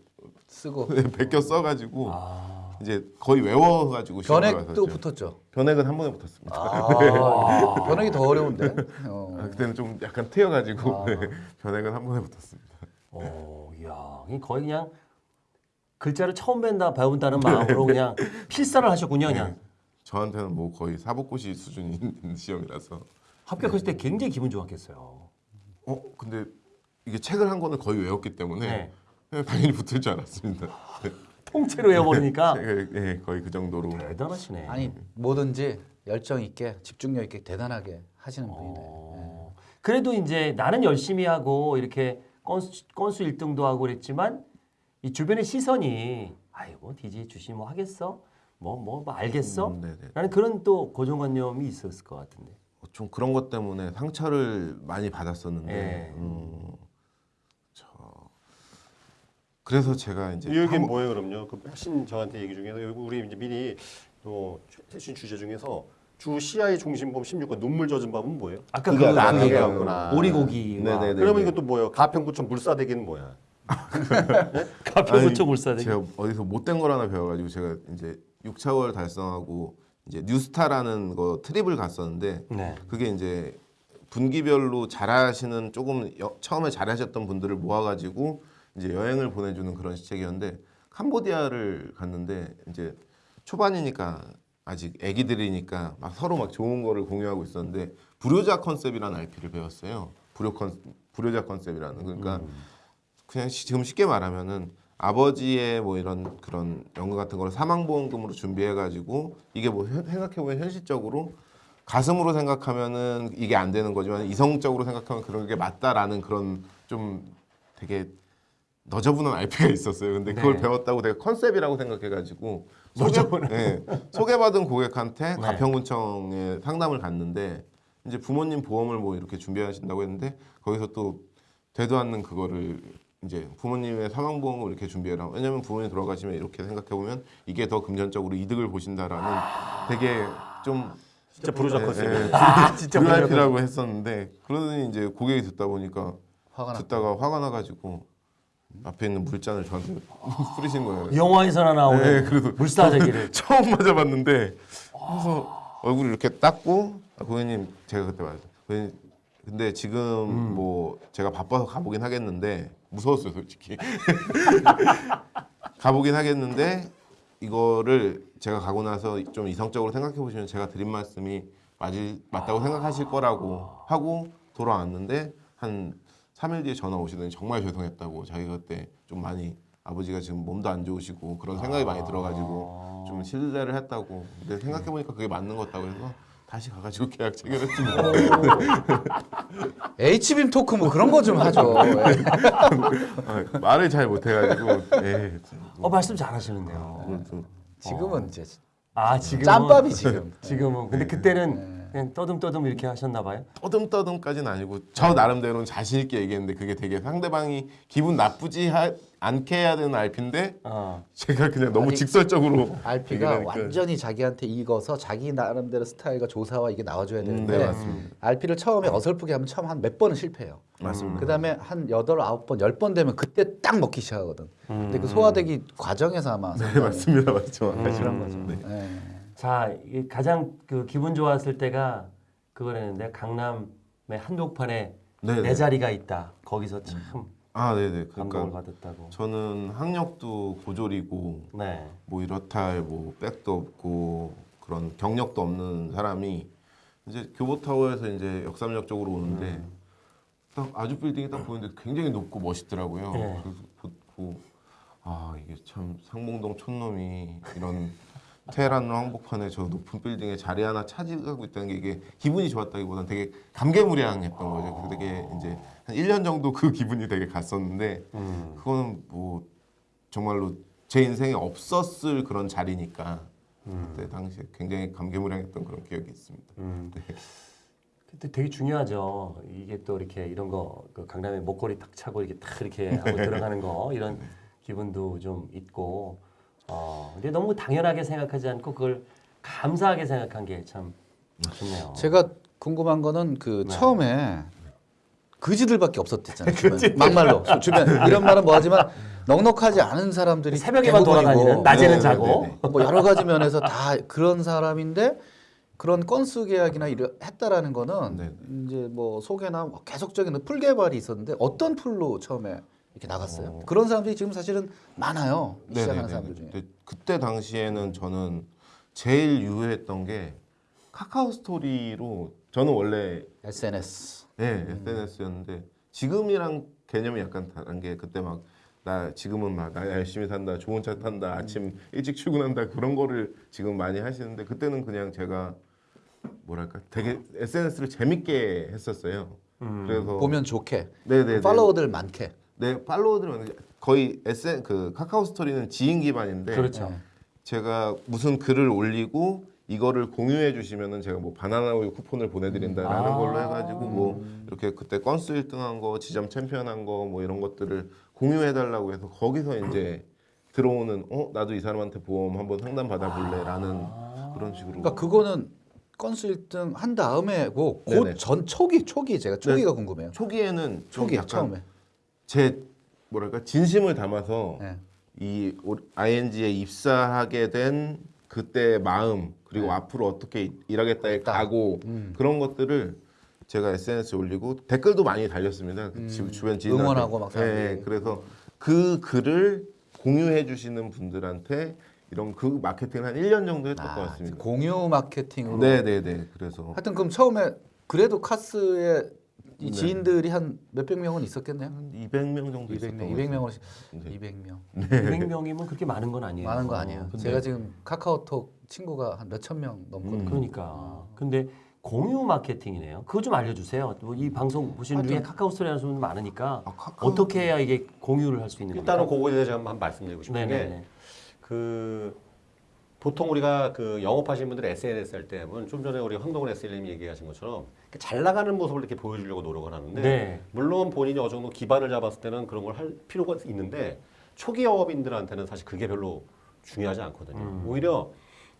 쓰고 베껴 써가지고 아. 이제 거의 외워가지고 시험을 변액도. 붙었죠. 변액은 한 번에 붙었습니다. 아, 변액이 더 어려운데. 어. 아, 그때는 좀 약간 트여가지고 아. 네, 변액은 한 번에 붙었습니다. 오, 이야, 이게 거의 그냥 글자를 처음 뵌다 배운다는 마음으로 그냥 필사를 하셨군요, 그냥. 네. 저한테는 뭐 거의 사법고시 수준이 있는 시험이라서 합격했을 때 굉장히 기분 좋았겠어요. 어 근데 이게 책을 한 권을 거의 외웠기 때문에 네. 네, 당연히 붙을 줄 알았습니다. 네. 통째로 외워버리니까 네, 네, 거의 그 정도로 대단하시네. 아니 뭐든지 열정 있게 집중력 있게 대단하게 하시는 분이네. 어, 그래도 이제 나는 열심히 하고 이렇게 건수, 건수 1등도 하고 그랬지만 이 주변의 시선이 아이고 DJ 주시 뭐 하겠어? 뭐뭐 알겠어? 음, 네네. 라는 그런 또 고정관념이 있었을 것 같은데. 어, 좀 그런 것 때문에 상처를 많이 받았었는데 예. 음, 저 그래서 제가 이제 이 얘기는 한 번- 뭐예요, 그럼요? 그 핵심 저한테 얘기 중에서 여기 우리 이제 미리 또 최신 주제 중에서 주 CI 중심범 16건 눈물 젖은 밤은 뭐예요? 아까 그, 얘기였구나. 오리고기 네네네. 그러면 이것도 뭐예요? 가평구청 물사대기는 뭐야? 가평구청 아니, 물싸대기. 제가 어디서 못된 걸 하나 배워가지고 제가 이제 6차월 달성하고 이제 뉴스타라는 거 trip을 갔었는데 네. 그게 이제 분기별로 잘하시는 조금 여- 처음에 잘하셨던 분들을 모아가지고 이제 여행을 보내주는 그런 시책이었는데 캄보디아를 갔는데 이제 초반이니까 아직 애기들이니까 막 서로 막 좋은 거를 공유하고 있었는데 불효자 concept이라는 RP를 배웠어요. 불효 컨 불효자 컨셉이라는 그러니까 그냥 시- 지금 쉽게 말하면은 아버지의 뭐 이런 그런 연금 같은 거를 사망보험금으로 준비해가지고 이게 뭐 현- 생각해보면 현실적으로 가슴으로 생각하면은 이게 안 되는 거지만 이성적으로 생각하면 그런 게 맞다라는 그런 좀 되게 너저분한 RP가 있었어요. 근데 그걸 네. 배웠다고 내가 컨셉이라고 생각해가지고 소개, 네, 소개받은 고객한테 네. 가평군청에 상담을 갔는데 이제 부모님 보험을 뭐 이렇게 준비하신다고 했는데 거기서 또 되도 않는 그거를 이제 부모님의 사망보험을 이렇게 준비해라. 왜냐면 부모님 돌아가시면 이렇게 생각해 보면 이게 더 금전적으로 이득을 보신다라는 되게 좀 진짜 부르자 컨셉이에요. 아, 진짜 VIP라고 했었는데 그러더니 이제 고객이 듣다 보니까 화가 나. 듣다가 화가 나가지고 앞에 있는 물잔을 저한테 뿌리신 거예요. 영화에서나 나오는 네, 그래도 물사대기를. 처음 맞아봤는데 그래서 얼굴 이렇게 닦고 아, 고객님 제가 그때 말했죠. 고객님 근데 지금 음. 뭐 제가 바빠서 가보긴 하겠는데 무서웠어요 솔직히 가보긴 하겠는데 이거를 제가 가고 나서 좀 이성적으로 생각해 보시면 제가 드린 말씀이 맞을 맞다고 생각하실 거라고 하고 돌아왔는데 한 3일 뒤에 전화 오시더니 정말 죄송했다고 자기가 그때 좀 많이 아버지가 지금 몸도 안 좋으시고 그런 생각이 많이 들어가지고 좀 신뢰를 했다고 근데 생각해 보니까 그게 맞는 것 같다고 해서 다시 가가지고 계약 체결했지 뭐. H빔 토크 뭐 그런 거 좀 하죠. 예. 아, 말을 잘 못해가지고 예, 어 말씀 잘하시는데요. 좀 지금은 이제 아 지금 짬밥이 지금. 지금은 근데 그때는 그냥 떠듬떠듬 이렇게 하셨나 봐요. 떠듬떠듬까지는 아니고 저 나름대로는 자신 있게 얘기했는데 그게 되게 상대방이 기분 나쁘지 하, 않게 해야 되는 RP인데 어. 제가 그냥 너무 아니, 직설적으로 RP가. 완전히 자기한테 익어서 자기 나름대로 스타일과 조사와 이게 나와줘야 되는데 네, 맞습니다. RP를 처음에 어설프게 하면 처음 한 몇 번은 실패해요. 맞습니다. 그다음에 한 여덟 아홉 번 열 번 되면 그때 딱 먹기 시작하거든. 근데 그 소화되기 과정에서 아마 네 맞습니다 맞죠 그런 거죠. 네. 네. 자 가장 그 기분 좋았을 때가 그거랬는데 강남의 한복판에 네네. 내 자리가 있다. 거기서 참아 네네 감동을 그러니까 받았다고. 저는 학력도 고졸이고 네. 뭐 이렇다 할 뭐 백도 없고 그런 경력도 없는 사람이 이제 교보타워에서 이제 역삼역 쪽으로 오는데 딱 아주 빌딩이 딱 보이는데 굉장히 높고 멋있더라고요. 네. 그래서 보 고 아 이게 참 상봉동 촌놈이 이런 테헤란 항복판에 저 높은 빌딩에 자리 하나 차지하고 있다는 게 이게 기분이 좋았다기보다는 되게 감개무량했던 거죠. 되게 이제 한 1년 정도 그 기분이 되게 갔었는데 음. 그거는 뭐 정말로 제 인생에 없었을 그런 자리니까 음. 그때 당시에 굉장히 감개무량했던 그런 기억이 있습니다. 음. 네. 그때 되게 중요하죠. 이게 또 이렇게 이런 거, 그 강남에 목걸이 탁 차고 이렇게 딱 이렇게 하고 들어가는 거 이런 기분도 좀 있고. 어, 근데 너무 당연하게 생각하지 않고 그걸 감사하게 생각한 게 참 좋네요. 제가 궁금한 거는 그 네. 처음에 그지들밖에 없었댔잖아요. 주변. 막말로 주변 이런 말은 뭐하지만 넉넉하지 않은 사람들이 새벽에만 돌아다니는 낮에는 네, 자고. 네, 네. 뭐 여러 가지 면에서 다 그런 사람인데 그런 건수 계약이나 이러 했다라는 거는 네. 이제 뭐 소개나 뭐 계속적인 풀 개발이 있었는데 어떤 pool로 처음에 이렇게 나갔어요. 그런 사람들이 지금 사실은 많아요. 시작하는. 사람들 중에. 근데 그때 당시에는 저는 제일 유효했던 게 카카오 스토리로 저는 원래 SNS. 네, SNS였는데 지금이랑 개념이 약간 다른 게 그때 막 나 지금은 막 나 열심히 산다, 좋은 차 탄다, 아침 일찍 출근한다 그런 거를 지금 많이 하시는데 그때는 그냥 제가 뭐랄까 되게 SNS를 재밌게 했었어요. 그래서 보면 좋게 네네네. 팔로워들 많게. 네 팔로워들은 거의 SN 그 카카오 스토리는 지인 기반인데 그렇죠. 제가 무슨 글을 올리고 이거를 공유해 주시면은 제가 뭐 바나나 우유 쿠폰을 보내드린다라는 아. 걸로 해가지고 뭐 이렇게 그때 건수 1등한 거, 지점 챔피언한 거 뭐 이런 것들을 공유해 달라고 해서 거기서 이제 들어오는 어 나도 이 사람한테 보험 한번 상담 받아볼래라는 그런 식으로 그러니까 그거는 건수 1등 한 다음에고 네네. 곧전 초기 초기 제가 초기가 궁금해요. 초기에는 좀 초기 약간 처음에. 제 뭐랄까 진심을 담아서 네. 이 오- ING에 입사하게 된 그때 마음 그리고 네. 앞으로 어떻게 일하겠다의 딱. 각오 음. 그런 것들을 제가 SNS에 올리고 댓글도 많이 달렸습니다. 그 지- 주변. 음. 응원하고 막. 네, 그래서 그 글을 공유해 주시는 분들한테 이런 그 마케팅을 한 1년 정도 했던 것 아, 같습니다. 공유 마케팅으로. 네, 네, 네. 그래서 하여튼 그럼 처음에 그래도 카스에 이 네. 지인들이 한 몇백 명은 있었겠네요. 한 200명 정도 200명, 있었던 200명을 네. 200명. 200명이면 그렇게 많은 건 아니에요. 많은 거 아니에요. 근데 제가 지금 카카오톡 친구가 한 몇천 명 넘거든요. 음. 그러니까. 근데 공유 마케팅이네요. 그거 좀 알려주세요. 뭐이 방송 보시는 중에 카카오 스토리 하는 분들 많으니까 아, 카카오- 어떻게 해야 이게 공유를 할 수 있는 일단은 겁니까? 그거에 대해서 한번 말씀드리고 싶은 게 네네네. 그 보통 우리가 그 영업하시는 분들 SNS 할 때는 좀 전에 우리 황동원 SL님이 얘기하신 것처럼 잘 나가는 모습을 이렇게 보여주려고 노력을 하는데 네. 물론 본인이 어느 정도 기반을 잡았을 때는 그런 걸 할 필요가 있는데 초기 영업인들한테는 사실 그게 별로 중요하지 않거든요. 음. 오히려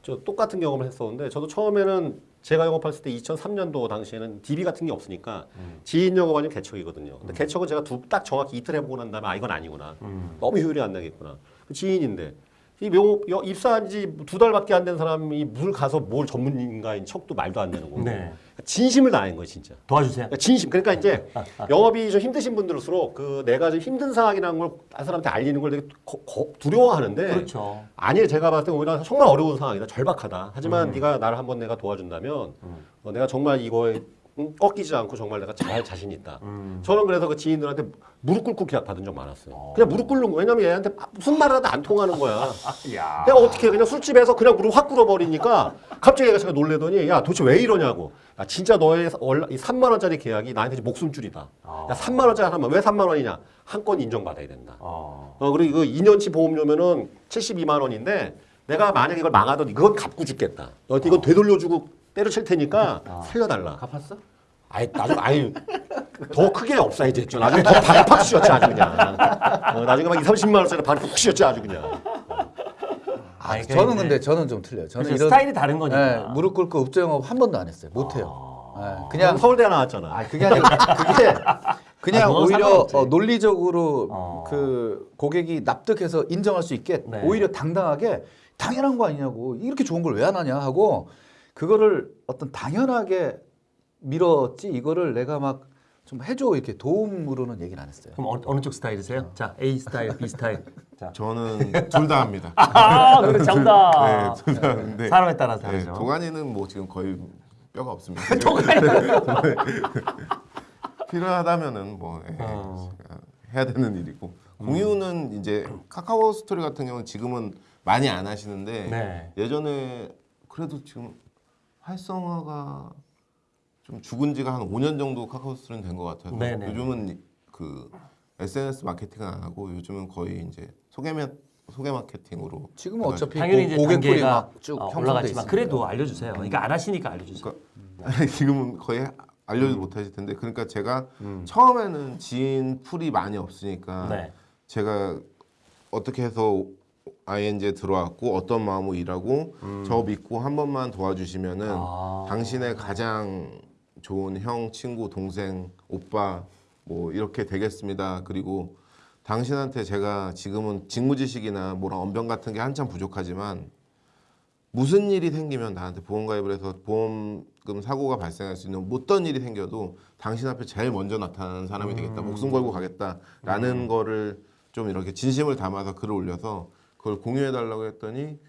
저 똑같은 경험을 했었는데 저도 처음에는 제가 영업했을 때 2003년도 당시에는 DB 같은 게 없으니까 음. 지인 영업 아니면 개척이거든요. 근데 개척은 제가 두, 딱 정확히 이틀 해보고 난 다음에 아 이건 아니구나. 음. 너무 효율이 안 나겠구나. 그 지인인데 이 명, 여- 입사한 지 두 달밖에 안 된 사람이 물 가서 뭘 전문가인 척도 말도 안 되는 거고. 네. 진심을 다한 거예요, 진짜. 도와주세요. 그러니까 진심. 그러니까 이제 영업이 좀 힘드신 분들일수록 그 내가 좀 힘든 상황이라는 걸 다른 사람한테 알리는 걸 되게 거- 거- 두려워하는데 그렇죠. 아니 제가 봤을 때 오히려 정말 어려운 상황이다. 절박하다. 하지만 네가 나를 한번 내가 도와준다면 어, 내가 정말 이거에 응? 꺾이지 않고 정말 내가 잘 자신 있다. 음. 저는 그래서 그 지인들한테 무릎 꿇고 계약 받은 적 많았어요. 그냥 무릎 꿇는 거. 왜냐면 얘한테 무슨 말을 하도 안 통하는 거야. 야. 내가 어떻게 해? 그냥 술집에서 그냥 무릎 확 꿇어버리니까 갑자기 얘가 제가 놀래더니 야 도대체 왜 이러냐고. 야 진짜 너의 월, 이 3만 원짜리 계약이 나한테 목숨줄이다. 아. 야 3만 원짜리 하면 왜 3만 원이냐? 한 건 인정받아야 된다. 어. 어 그리고 이거 2년치 보험료면은 72만 원인데 내가 만약 이걸 망하던 이건 갚고 죽겠다. 이건 되돌려주고 때려칠 테니까 살려달라. 갚았어? 아이 나중 아이 더 크게 upsize 했죠. 나중에 더 발이 팍 씌웠지 아주 그냥. 어, 나중에 막 2, 30만 원짜리 발이 푹 씌웠지 아주 그냥. 아, 아니, 저는 근데- 저는 좀 틀려요. 저는 그렇죠. 이런 스타일이 다른 거니까. 네, 무릎 꿇고 읍소 영업 한 번도 안 했어요. 못 해요. 네, 그냥 서울대 나왔잖아. 아 그게 아니라 그게 그냥 아, 오히려. 어, 논리적으로 어. 그 고객이 납득해서 인정할 수 있게 네. 오히려 당당하게 당연한 거 아니냐고 이렇게 좋은 걸 왜 안 하냐 하고 그거를 어떤 당연하게 밀었지 이거를 내가 막 좀 해줘 이렇게 도움으로는 얘기를 안 했어요. 그럼 어, 어느 쪽 스타일이세요? 자, A 스타일, B 스타일. 자. 저는 둘 다 합니다. 아, 그래 정답. 네, 둘 다 하는데 사람에 따라 네, 다르죠. 도가니는 뭐 지금 거의 뼈가 없습니다. 필요하다면은 뭐 예, 어. 해야 되는 일이고 공유는 이제 카카오 스토리 같은 경우는 지금은 많이 안 하시는데 네. 예전에 그래도 지금 활성화가 좀 죽은 지가 한 5년 정도 카카오 스토리는 된 것 같아서 네네. 요즘은 그 SNS 마케팅은 안 하고 요즘은 거의 이제 소개 마 소개 마케팅으로 지금은 어차피 당연히 고, 이제 고객 풀이 단계가 막쭉 어, 올라갔지만. 그래도 알려주세요. 그러니까 안 하시니까 알려주세요. 지금은 거의 알려도 못하실 텐데 그러니까 제가 음. 처음에는 지인 풀이 많이 없으니까 네. 제가 어떻게 해서 ING에 들어왔고 어떤 마음으로 일하고 저 믿고 한 번만 도와주시면은 음. 아. 당신의 가장 좋은 형, 친구, 동생, 오빠 뭐 이렇게 되겠습니다. 그리고 당신한테 제가 지금은 직무지식이나 뭐랑 언변 같은 게 한참 부족하지만 무슨 일이 생기면 나한테 보험 가입을 해서 보험금 사고가 발생할 수 있는 어떤 일이 생겨도 당신 앞에 제일 먼저 나타나는 사람이 되겠다. 목숨 걸고 가겠다라는 거를 좀 이렇게 진심을 담아서 글을 올려서 그걸 공유해 달라고 했더니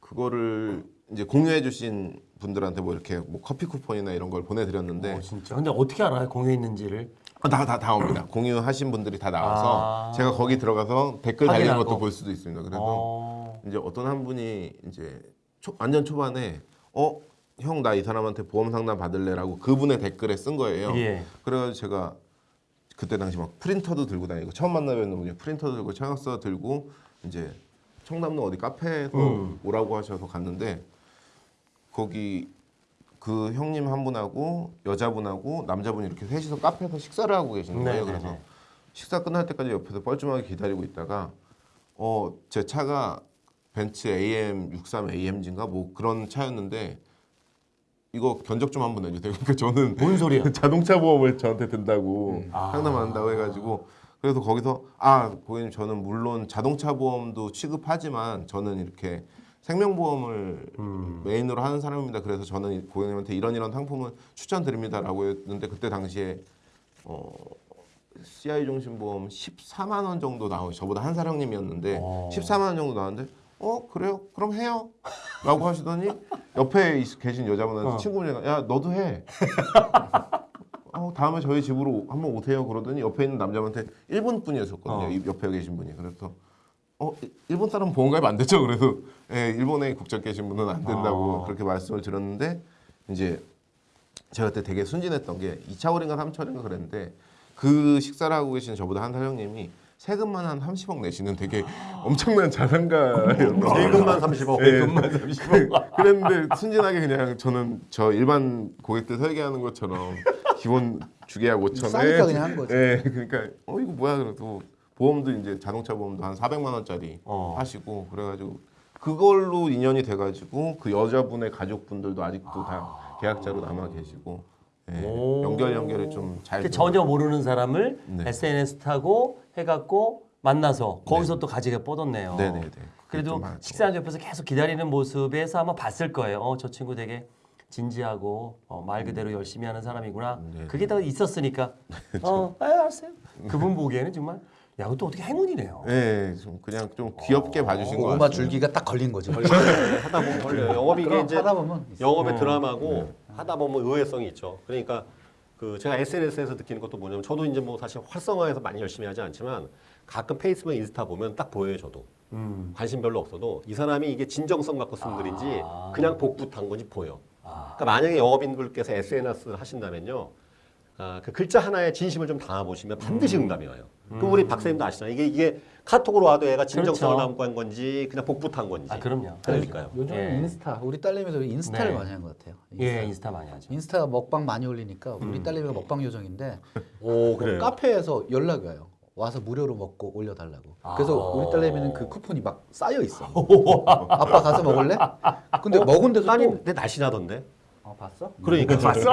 그거를 이제 공유해 주신 분들한테 뭐 이렇게 뭐 커피 쿠폰이나 이런 걸 보내드렸는데 어, 진짜. 근데 어떻게 알아요? 공유했는지를. 다다 다 옵니다. 공유하신 분들이 다 나와서 아. 제가 거기 들어가서 댓글 달리는 확인하고. 것도 볼 수도 있습니다. 그래서 어. 이제 어떤 한 분이 이제 초, 완전 초반에 어 형 나 이 사람한테 보험 상담 받을래라고 그분의 댓글에 쓴 거예요. 예. 그래가지고 제가 그때 당시 막 프린터도 들고 다니고 처음 만나뵙는 분이 프린터도 들고 청약서 들고 이제 청담동 어디 카페에서 음. 오라고 하셔서 갔는데 거기 그 형님 한 분하고 여자분하고 남자분이 이렇게 셋이서 카페에서 식사를 하고 계시는 거예요. 네네네. 그래서 식사 끝날 때까지 옆에서 뻘쭘하게 기다리고 있다가 어 제 차가 벤츠 AM 63 AMG인가 뭐 그런 차였는데 이거 견적 좀 한번 내주세요. 그러니까 저는 뭔 소리야? 자동차 보험을 저한테 든다고 아. 상담한다고 해가지고 그래서 거기서 아 고객님 저는 물론 자동차 보험도 취급하지만 저는 이렇게 생명보험을 음. 메인으로 하는 사람입니다. 그래서 저는 이 고객님한테 이런 이런 상품을 추천드립니다라고 했는데 그때 당시에 어 CI 종신보험 14만 원 정도 나오 저보다 한살 형님이었는데 어. 14만 원 정도 나왔는데 어 그래요? 그럼 해요. 라고 하시더니 옆에 있- 계신 여자분한테 어. 친구분이 야 너도 해. 어, 다음에 저희 집으로 한번 오세요. 그러더니 옆에 있는 남자분한테 일본 분이었었거든요. 어. 이 옆에 계신 분이. 그래서 어 일- 일본 사람 보험 가입 안 되죠? 그래서 예, 일본에 국적 계신 분은 안 된다고 아. 그렇게 말씀을 드렸는데 이제 제가 그때 되게 순진했던 게 2차월인가 3차월인가 그랬는데 그 식사를 하고 계신 저보다 한살 형님이 세금만 한 30억 내시는 되게 엄청난 자산가였던 세금만 30억. 예. 그랬는데 순진하게 그냥 저는 저 일반 고객들 설계하는 것처럼 기본 주계약 5천에 싸니까 그냥 한 거지. 예, 그러니까 어 이거 뭐야 그래도 보험도 이제 자동차 보험도 한 400만 원짜리 어. 하시고 그래가지고 그걸로 인연이 돼가지고 그 여자분의 가족분들도 아직도 다 계약자로 남아 계시고 예, 오. 연결 연결을 좀잘 그 전혀 모르는 사람을 네. SNS 타고 해갖고 만나서 거기서 또 가지게 뻗었네요. 네네네 그래도 좀 하- 식사한 옆에서 계속 기다리는 모습에서 아마 봤을 거예요. 어, 저 친구 되게 진지하고 어, 말 그대로 열심히 하는 사람이구나. 네. 그게 다 있었으니까. 어, 아, 알았어요. 그분 보기에는 정말 야, 그것도 어떻게 행운이네요. 예, 좀 그냥 좀 귀엽게 봐주신 것 같아요. 줄기가 딱 걸린 거지. 하다 보면 걸려요. 영업이 이게 이제 하다 보면 영업의 어. 드라마고 하다 보면 의외성이 있죠. 그러니까 그 제가 SNS에서 느끼는 것도 뭐냐면 저도 이제 뭐 사실 활성화해서 많이 열심히 하지 않지만 가끔 페이스북, 인스타 보면 딱 보여요. 저도 음. 관심 별로 없어도 이 사람이 이게 진정성 갖고 쓴 글인지 아. 그냥 복붙한 건지 보여. 아. 그러니까 만약에 영업인분께서 SNS를 하신다면요. 아, 그 글자 하나에 진심을 좀 담아보시면 반드시 응답이 와요. 그 우리 박사님도 아시잖아요. 이게, 이게 카톡으로 와도 얘가 진정성을 그렇죠. 담고 한 건지 그냥 복붙한 건지. 아, 그럼요. 그러니까요. 요즘 예. 은 인스타 우리 딸내미도 인스타를 네. 많이 하는 것 같아요. 예, 인스타 많이 하죠. 인스타 먹방 많이 올리니까 우리 딸내미가 먹방 요정인데 오, 그래요. 카페에서 연락이 와요. 와서 무료로 먹고 올려달라고. 그래서 아. 우리 딸내미는 그 쿠폰이 막 쌓여 있어. 아빠 가서 먹을래? 근데 먹은 데서 따님 또내 날씬하던데. 어, 봤어? 그러니까 봤어?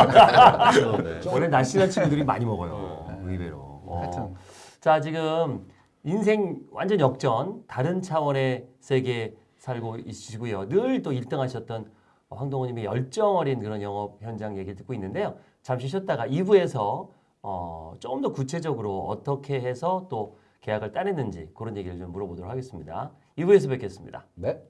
원래 날씬한 친구들이 많이 먹어요. 의외로. 어. 하여튼 자 지금 인생 완전 역전 다른 차원의 세계 살고 있으시고요. 늘 또 1등 하셨던 황동호님의 열정 어린 그런 영업 현장 얘기 듣고 있는데요. 잠시 쉬었다가 2부에서 어, 조금 더 구체적으로 어떻게 해서 또 계약을 따냈는지 그런 얘기를 좀 물어보도록 하겠습니다. 2부에서 뵙겠습니다. 네.